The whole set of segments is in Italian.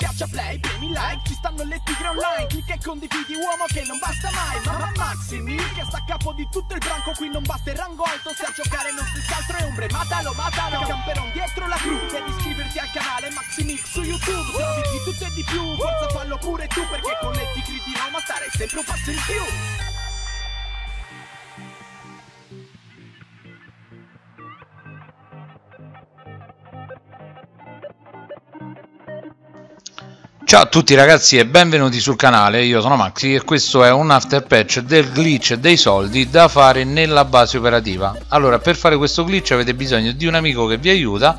Schiaccia play, premi like, ci stanno le tigre online Clicca e condividi uomo che non basta mai Mamma Maximi che sta a capo di tutto il branco Qui non basta il rango alto se a giocare non si altro è ombre Matalo, matalo, camperon dietro la crew Devi iscriverti al canale Maximix su YouTube Se di tutto e di più, forza fallo pure tu Perché con le tigre di Roma stare sempre un passo in più Ciao a tutti ragazzi e benvenuti sul canale, io sono Maxi e questo è un after patch del glitch dei soldi da fare nella base operativa. Allora per fare questo glitch avete bisogno di un amico che vi aiuta.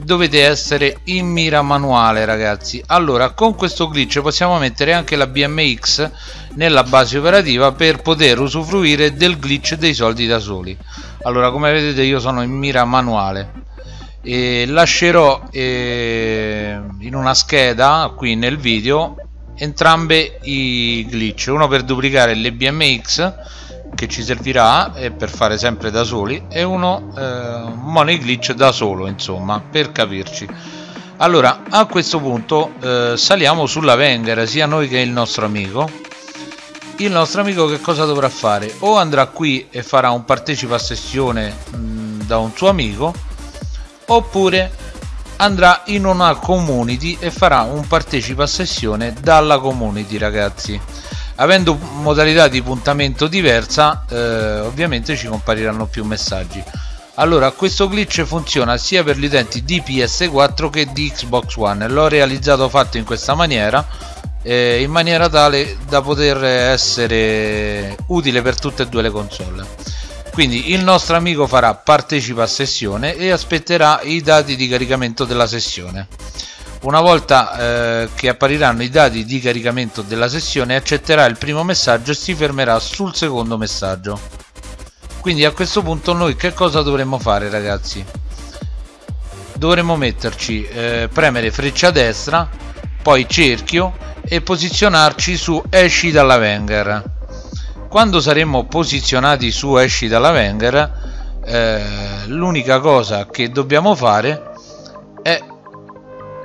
Dovete essere in mira manuale ragazzi. Allora con questo glitch possiamo mettere anche la BMX nella base operativa per poter usufruire del glitch dei soldi da soli. Allora come vedete io sono in mira manuale e lascerò eh, in una scheda qui nel video entrambe i glitch. Uno per duplicare le BMX che ci servirà e per fare sempre da soli e uno eh, money glitch da solo insomma per capirci. Allora a questo punto eh, saliamo sulla Wenger sia noi che il nostro amico. Il nostro amico che cosa dovrà fare? O andrà qui e farà un partecipa a sessione mh, da un suo amico oppure andrà in una community e farà un partecipa a sessione dalla community ragazzi. Avendo modalità di puntamento diversa eh, ovviamente ci compariranno più messaggi. Allora questo glitch funziona sia per gli utenti di PS4 che di Xbox One. L'ho realizzato fatto in questa maniera eh, in maniera tale da poter essere utile per tutte e due le console quindi il nostro amico farà partecipa a sessione e aspetterà i dati di caricamento della sessione. Una volta eh, che appariranno i dati di caricamento della sessione accetterà il primo messaggio e si fermerà sul secondo messaggio. Quindi a questo punto noi che cosa dovremmo fare ragazzi? Dovremmo metterci eh, premere freccia destra poi cerchio e posizionarci su esci dalla Wenger quando saremo posizionati su esci dalla Wenger eh, l'unica cosa che dobbiamo fare è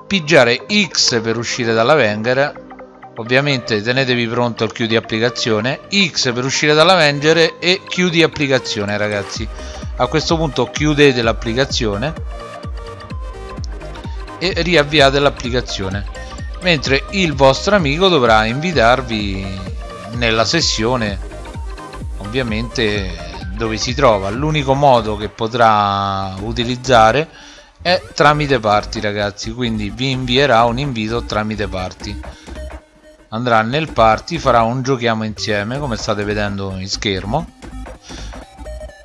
pigiare X per uscire dalla Wenger. Ovviamente tenetevi pronto il chiudi applicazione. X per uscire dalla Wenger e chiudi applicazione ragazzi. A questo punto chiudete l'applicazione e riavviate l'applicazione mentre il vostro amico dovrà invitarvi nella sessione ovviamente dove si trova. L'unico modo che potrà utilizzare è tramite party ragazzi. Quindi vi invierà un invito tramite party andrà nel party farà un giochiamo insieme come state vedendo in schermo.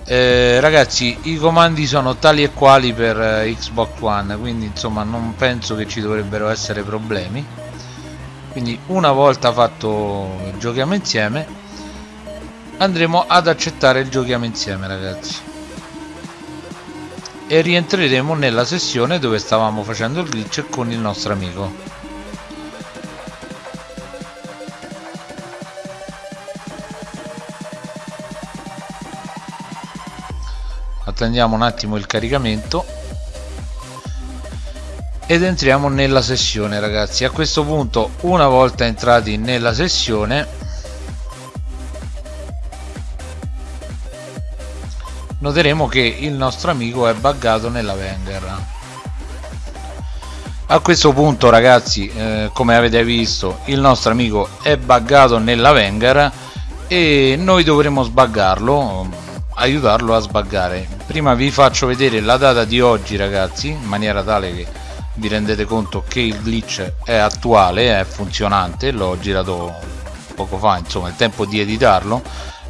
Eh, ragazzi i comandi sono tali e quali per eh, Xbox One quindi insomma non penso che ci dovrebbero essere problemi. Quindi una volta fatto giochiamo insieme andremo ad accettare il giochiamo insieme ragazzi. E rientreremo nella sessione dove stavamo facendo il glitch con il nostro amico. Attendiamo un attimo il caricamento. Ed entriamo nella sessione ragazzi. A questo punto una volta entrati nella sessione noteremo che il nostro amico è buggato nella Wenger. A questo punto ragazzi eh, come avete visto il nostro amico è buggato nella Wenger e noi dovremo sbaggarlo aiutarlo a sbaggare prima vi faccio vedere la data di oggi ragazzi in maniera tale che vi rendete conto che il glitch è attuale è funzionante l'ho girato poco fa insomma il tempo di editarlo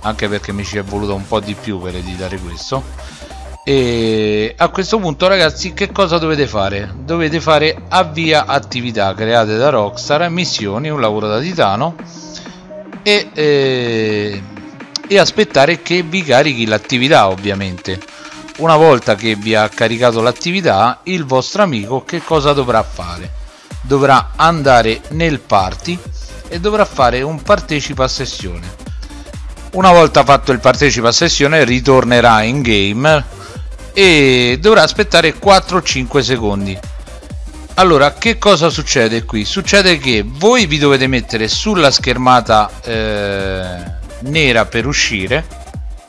anche perché mi ci è voluto un po' di più per editare questo. E a questo punto ragazzi che cosa dovete fare? Dovete fare avvia attività create da Rockstar missioni un lavoro da titano e, eh, e aspettare che vi carichi l'attività ovviamente. Una volta che vi ha caricato l'attività il vostro amico che cosa dovrà fare? Dovrà andare nel party e dovrà fare un partecipa a sessione una volta fatto il partecipa a sessione ritornerà in game e dovrà aspettare 4-5 secondi. Allora che cosa succede qui? Succede che voi vi dovete mettere sulla schermata eh, nera per uscire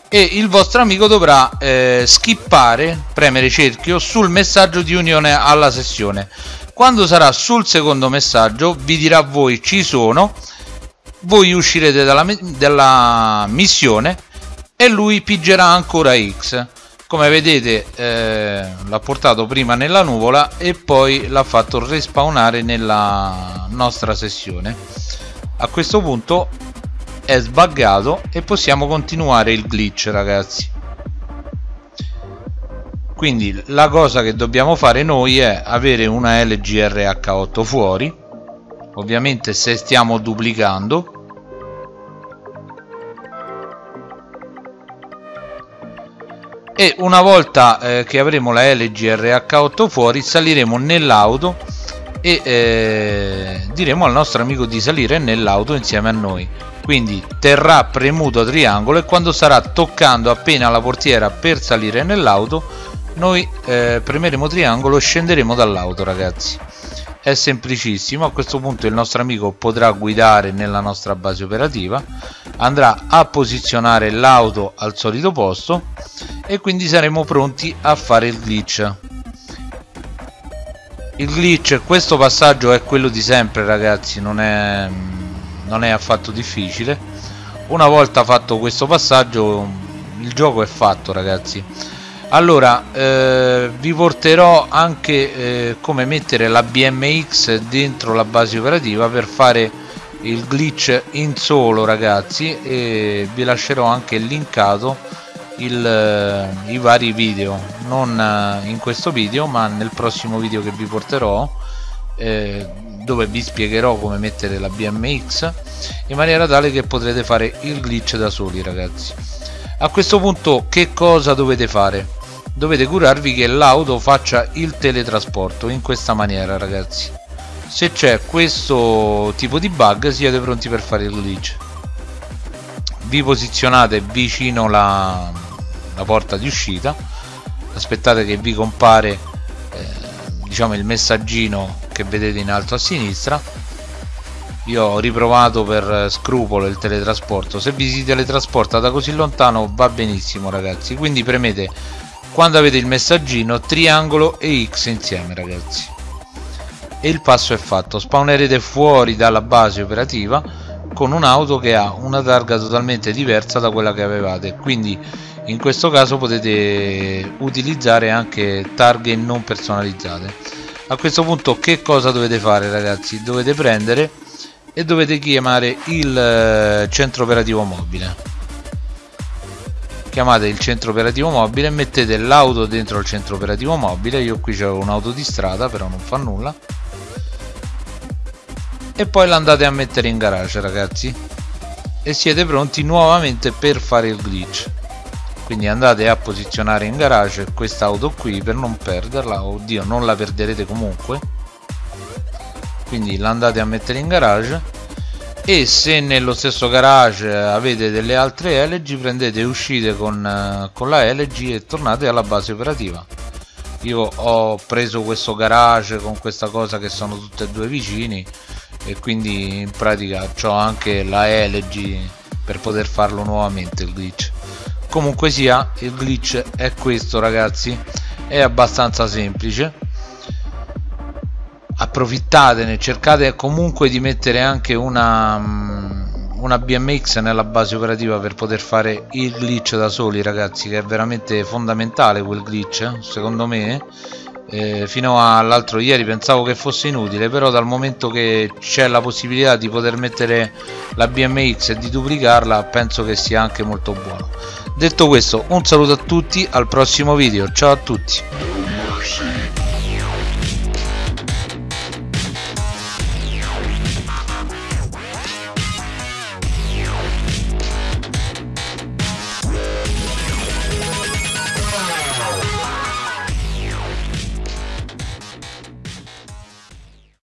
e il vostro amico dovrà eh, skippare premere cerchio sul messaggio di unione alla sessione. Quando sarà sul secondo messaggio vi dirà voi ci sono voi uscirete dalla, dalla missione e lui pigerà ancora X. Come vedete eh, l'ha portato prima nella nuvola e poi l'ha fatto respawnare nella nostra sessione. A questo punto è sbaggato e possiamo continuare il glitch ragazzi. Quindi la cosa che dobbiamo fare noi è avere una LGRH8 fuori. Ovviamente se stiamo duplicando e una volta eh, che avremo la LG RH8 fuori saliremo nell'auto e eh, diremo al nostro amico di salire nell'auto insieme a noi. Quindi terrà premuto triangolo e quando sarà toccando appena la portiera per salire nell'auto noi eh, premeremo triangolo e scenderemo dall'auto ragazzi è semplicissimo. A questo punto il nostro amico potrà guidare nella nostra base operativa andrà a posizionare l'auto al solito posto e quindi saremo pronti a fare il glitch. Il glitch questo passaggio è quello di sempre ragazzi non è, non è affatto difficile. Una volta fatto questo passaggio il gioco è fatto ragazzi allora eh, vi porterò anche eh, come mettere la BMX dentro la base operativa per fare il glitch in solo ragazzi e vi lascerò anche linkato il, eh, i vari video. Non eh, in questo video ma nel prossimo video che vi porterò eh, dove vi spiegherò come mettere la BMX in maniera tale che potrete fare il glitch da soli ragazzi. A questo punto che cosa dovete fare dovete curarvi che l'auto faccia il teletrasporto in questa maniera ragazzi. Se c'è questo tipo di bug siete pronti per fare il glitch vi posizionate vicino la, la porta di uscita. Aspettate che vi compare eh, diciamo il messaggino che vedete in alto a sinistra. Io ho riprovato per scrupolo il teletrasporto. Se vi si teletrasporta da così lontano va benissimo ragazzi. Quindi premete quando avete il messaggino triangolo e X insieme ragazzi. E il passo è fatto. Spawnerete fuori dalla base operativa con un'auto che ha una targa totalmente diversa da quella che avevate. Quindi in questo caso potete utilizzare anche targhe non personalizzate. A questo punto che cosa dovete fare ragazzi? Dovete prendere e dovete chiamare il eh, centro operativo mobile chiamate il centro operativo mobile mettete l'auto dentro il centro operativo mobile. Io qui c'ho un'auto di strada però non fa nulla. E poi l'andate a mettere in garage ragazzi. E siete pronti nuovamente per fare il glitch. Quindi andate a posizionare in garage quest'auto qui per non perderla. Oddio non la perderete comunque. Quindi l'andate a mettere in garage e se nello stesso garage avete delle altre LG prendete e uscite con, eh, con la LG e tornate alla base operativa. Io ho preso questo garage con questa cosa che sono tutte e due vicini e quindi in pratica ho anche la LG per poter farlo nuovamente il glitch. Comunque sia il glitch è questo ragazzi. È abbastanza semplice approfittatene cercate comunque di mettere anche una mm, una BMX nella base operativa per poter fare il glitch da soli ragazzi che è veramente fondamentale quel glitch secondo me. Eh, fino all'altro ieri pensavo che fosse inutile però dal momento che c'è la possibilità di poter mettere la BMX e di duplicarla penso che sia anche molto buono. Detto questo un saluto a tutti al prossimo video. Ciao a tutti